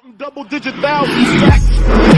Counting double digit thousands.